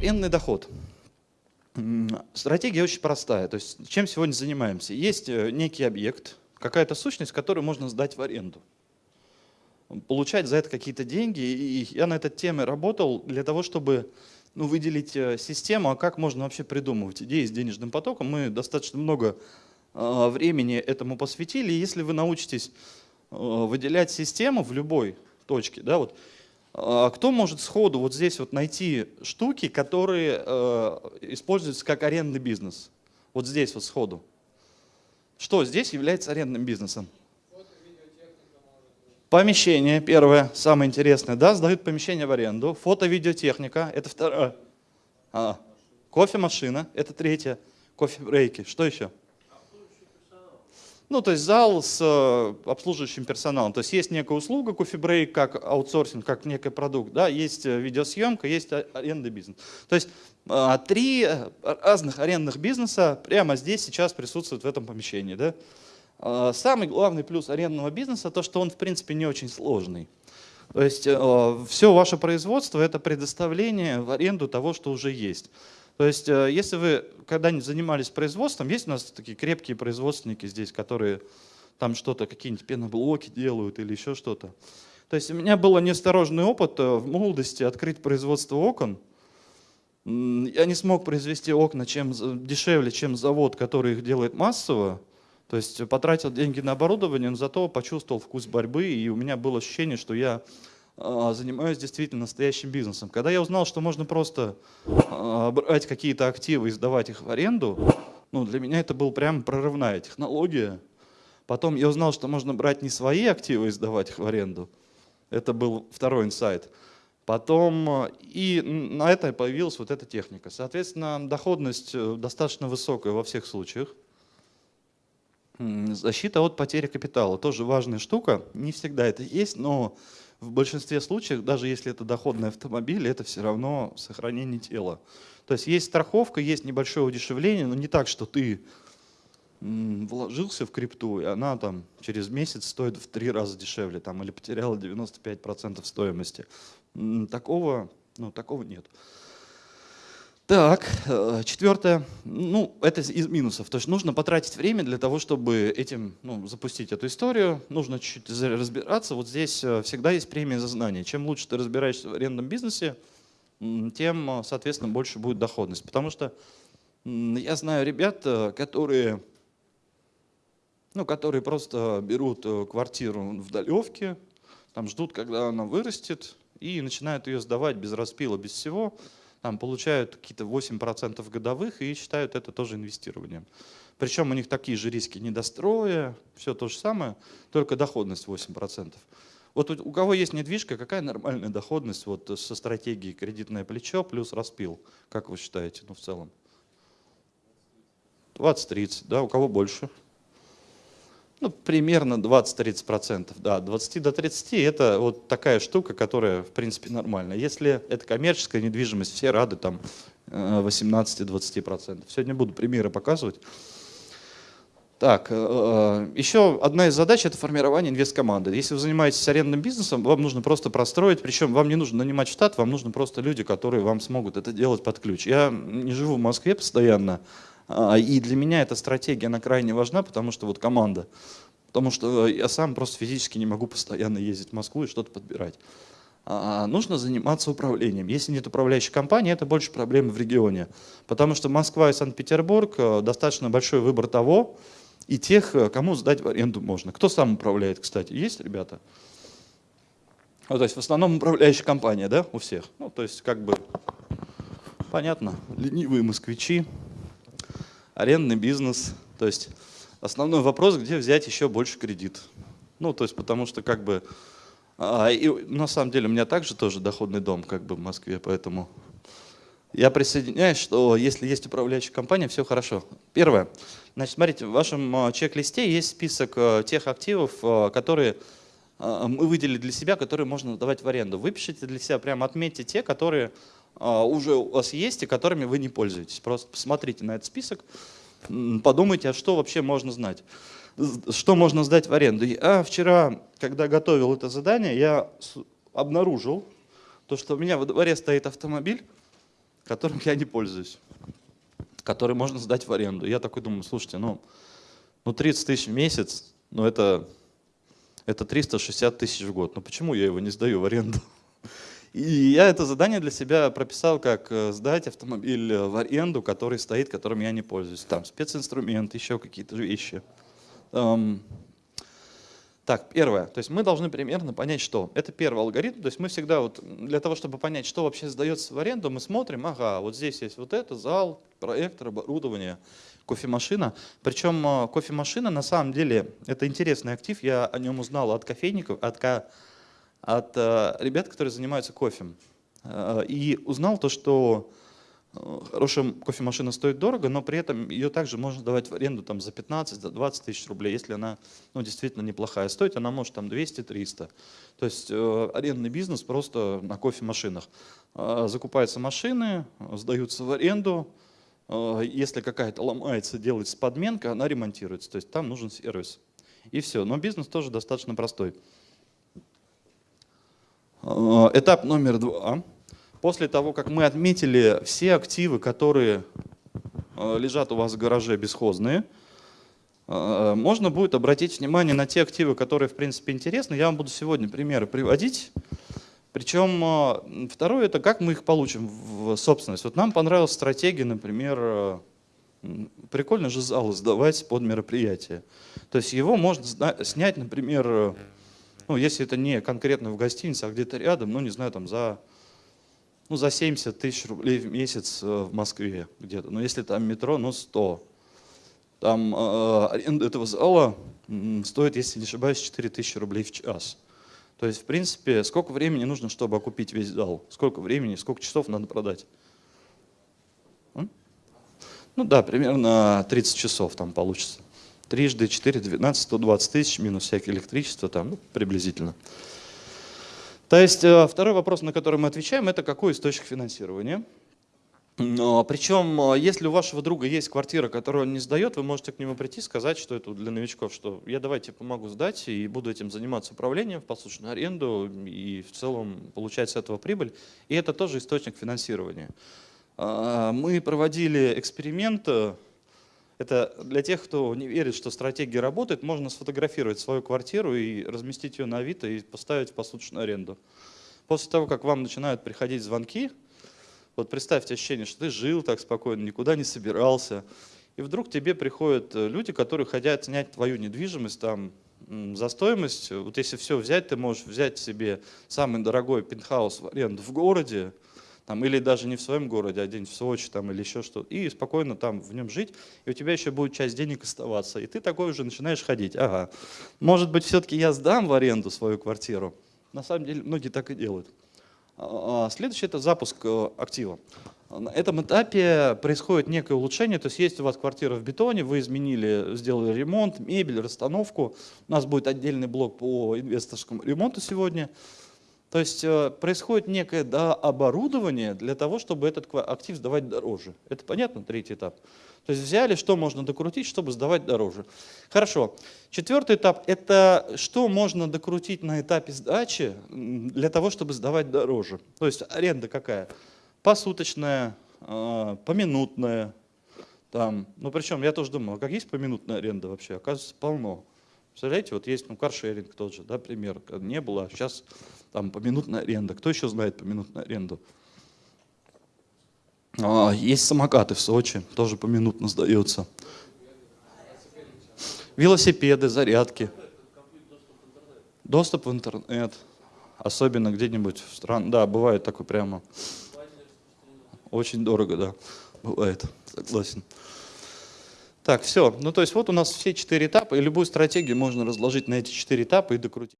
Арендный доход. Стратегия очень простая. То есть чем сегодня занимаемся? Есть э, некий объект, какая-то сущность, которую можно сдать в аренду. Получать за это какие-то деньги. И я на этой теме работал для того, чтобы ну, выделить э, систему, а как можно вообще придумывать идеи с денежным потоком. Мы достаточно много э, времени этому посвятили. И если вы научитесь выделять систему в любой точке, да, вот кто может сходу вот здесь вот найти штуки, которые э, используются как арендный бизнес? Вот здесь вот сходу. Что здесь является арендным бизнесом? Помещение, первое, самое интересное, да, сдают помещение в аренду. Фото-видеотехника, это второе. А, кофемашина, это третье. Кофе-брейки, что еще? Ну, то есть зал с э, обслуживающим персоналом. То есть есть некая услуга, кофебрейк, как аутсорсинг, как некий продукт, да, есть э, видеосъемка, есть арендный бизнес. То есть э, три разных арендных бизнеса прямо здесь сейчас присутствуют в этом помещении. Да. Самый главный плюс арендного бизнеса то, что он в принципе не очень сложный. То есть все ваше производство это предоставление в аренду того, что уже есть. То есть, э, если вы когда-нибудь занимались производством, есть у нас такие крепкие производственники здесь, которые там что-то, какие-нибудь пеноблоки делают или еще что-то. То есть у меня был неосторожный опыт э, в молодости открыть производство окон. Я не смог произвести окна чем, дешевле, чем завод, который их делает массово. То есть потратил деньги на оборудование, но зато почувствовал вкус борьбы, и у меня было ощущение, что я занимаюсь действительно настоящим бизнесом. Когда я узнал, что можно просто а, брать какие-то активы и сдавать их в аренду, ну, для меня это была прям прорывная технология. Потом я узнал, что можно брать не свои активы и сдавать их в аренду. Это был второй инсайт. Потом а, и на это появилась вот эта техника. Соответственно, доходность э, достаточно высокая во всех случаях. Защита от потери капитала тоже важная штука. Не всегда это есть, но в большинстве случаев, даже если это доходный автомобиль, это все равно сохранение тела. То есть есть страховка, есть небольшое удешевление, но не так, что ты вложился в крипту, и она там через месяц стоит в три раза дешевле, там, или потеряла 95% стоимости. Такого, ну, такого нет. Так, э, четвертое, ну, это из минусов. То есть нужно потратить время для того, чтобы этим, ну, запустить эту историю. Нужно чуть-чуть разбираться. Вот здесь э, всегда есть премия за знание. Чем лучше ты разбираешься в арендном бизнесе, тем, э, соответственно, больше будет доходность. Потому что я знаю ребят, которые, ну, которые просто берут квартиру в Далевке, там ждут, когда она вырастет, и начинают ее сдавать без распила, без всего там, получают какие-то 8% годовых и считают это тоже инвестированием. Причем у них такие же риски недостроя, все то же самое, только доходность 8%. Вот у кого есть недвижка, какая нормальная доходность вот со стратегией кредитное плечо плюс распил? Как вы считаете, ну в целом? 20-30, да, у кого больше? Ну, примерно 20-30%. Да, 20 до 30 это вот такая штука, которая в принципе нормальная. Если это коммерческая недвижимость, все рады там 18-20%. Э, Сегодня буду примеры показывать. Так, э, э, еще одна из задач – это формирование инвесткоманды. Если вы занимаетесь арендным бизнесом, вам нужно просто простроить, причем вам не нужно нанимать штат, вам нужно просто люди, которые вам смогут это делать под ключ. Я не живу в Москве постоянно, и для меня эта стратегия, она крайне важна, потому что вот команда. Потому что я сам просто физически не могу постоянно ездить в Москву и что-то подбирать. А, нужно заниматься управлением. Если нет управляющей компании, это больше проблемы в регионе. Потому что Москва и Санкт-Петербург э, достаточно большой выбор того и тех, э, кому сдать в аренду можно. Кто сам управляет, кстати? Есть ребята? Ну, то есть в основном управляющая компания, да, у всех? Ну, то есть как бы понятно, ленивые москвичи, арендный бизнес. То есть основной вопрос, где взять еще больше кредит. Ну, то есть потому что как бы... А, и на самом деле у меня также тоже доходный дом как бы в Москве, поэтому я присоединяюсь, что если есть управляющая компания, все хорошо. Первое. Значит, смотрите, в вашем а, чек-листе есть список а, тех активов, которые мы выделили для себя, которые можно давать в аренду. Выпишите для себя, прямо отметьте те, которые а, уже у вас есть и которыми вы не пользуетесь. Просто посмотрите на этот список, подумайте, а что вообще можно знать. Что можно сдать в аренду. А вчера, когда готовил это задание, я обнаружил, то, что у меня во дворе стоит автомобиль, которым я не пользуюсь, который можно сдать в аренду. Я такой думаю, слушайте, ну, ну 30 тысяч в месяц, ну это, это 360 тысяч в год. Ну почему я его не сдаю в аренду? И я это задание для себя прописал, как э, сдать автомобиль в аренду, который стоит, которым я не пользуюсь. Там специнструмент, еще какие-то вещи. Так, первое. То есть мы должны примерно понять, что. Это первый алгоритм. То есть мы всегда, вот, для того, чтобы понять, что вообще сдается в аренду, мы смотрим, ага, вот здесь есть вот это, зал, проектор, оборудование, кофемашина. Причем э, кофемашина на самом деле, это интересный актив. Я о нем узнал от кофейников, от, от э, ребят, которые занимаются кофем. Э, и узнал то, что Хорошая кофемашина стоит дорого, но при этом ее также можно давать в аренду там, за 15, за 20 тысяч рублей, если она ну, действительно неплохая. Стоит она может там 200-300. То есть э, арендный бизнес просто на кофемашинах. Э, закупаются машины, сдаются в аренду. Э, если какая-то ломается, делается подменка, она ремонтируется. То есть там нужен сервис. И все. Но бизнес тоже достаточно простой. Э, этап номер два После того, как мы отметили все активы, которые э, лежат у вас в гараже бесхозные, э, можно будет обратить внимание на те активы, которые в принципе интересны. Я вам буду сегодня примеры приводить. Причем второе, это как мы их получим в собственность. Вот нам понравилась стратегия, например, прикольно же зал сдавать под мероприятие. То есть его можно снять, например, ну, если это не конкретно в гостинице, а где-то рядом, ну не знаю, там за ну, за 70 тысяч рублей в месяц э, в Москве где-то. Но если там метро, ну 100. Там э, аренда этого зала стоит, если не ошибаюсь, 4 тысячи рублей в час. То есть, в принципе, сколько времени нужно, чтобы окупить весь зал? Сколько времени, сколько часов надо продать? Ну да, примерно 30 часов там получится. Трижды 4, 12, 120 тысяч, минус всякое электричество, там, ну, приблизительно. То есть э, второй вопрос, на который мы отвечаем, это какой источник финансирования. Причем, э, если у вашего друга есть квартира, которую он не сдает, вы можете к нему прийти и сказать, что это для новичков, что я давайте помогу сдать и буду этим заниматься управлением в послушную аренду и в целом получать с этого прибыль. И это тоже источник финансирования. А, мы проводили эксперимент э, это для тех, кто не верит, что стратегия работает, можно сфотографировать свою квартиру и разместить ее на Авито и поставить посуточную аренду. После того, как вам начинают приходить звонки, вот представьте ощущение, что ты жил так спокойно, никуда не собирался, и вдруг тебе приходят э, люди, которые хотят снять твою недвижимость там за стоимость. Вот если все взять, ты можешь взять себе самый дорогой пентхаус в аренду в городе, там, или даже не в своем городе, а где-нибудь в Сочи там, или еще что-то, и спокойно там в нем жить, и у тебя еще будет часть денег оставаться, и ты такой уже начинаешь ходить. Ага, может быть, все-таки я сдам в аренду свою квартиру? На самом деле, многие так и делают. А, а, следующий – это запуск э, актива. На этом этапе происходит некое улучшение, то есть есть у вас квартира в бетоне, вы изменили, сделали ремонт, мебель, расстановку. У нас будет отдельный блок по инвесторскому ремонту сегодня. То есть э, происходит некое дооборудование для того, чтобы этот актив сдавать дороже. Это понятно, третий этап? То есть взяли, что можно докрутить, чтобы сдавать дороже. Хорошо. Четвертый этап – это что можно докрутить на этапе сдачи для того, чтобы сдавать дороже. То есть аренда какая? Посуточная, э, поминутная. Там. Ну причем я тоже думал, а как есть поминутная аренда вообще? Оказывается, полно. Представляете, вот есть ну, каршеринг тот же, да, пример, не было, а сейчас там поминутная аренда. Кто еще знает поминутную аренду? А, есть самокаты в Сочи, тоже поминутно сдаются. Велосипеды, зарядки. Доступ в интернет. Особенно где-нибудь в стран. Да, бывает такое прямо. Очень дорого, да. Бывает, согласен. Так, все. Ну, то есть вот у нас все четыре этапа, и любую стратегию можно разложить на эти четыре этапа и докрутить.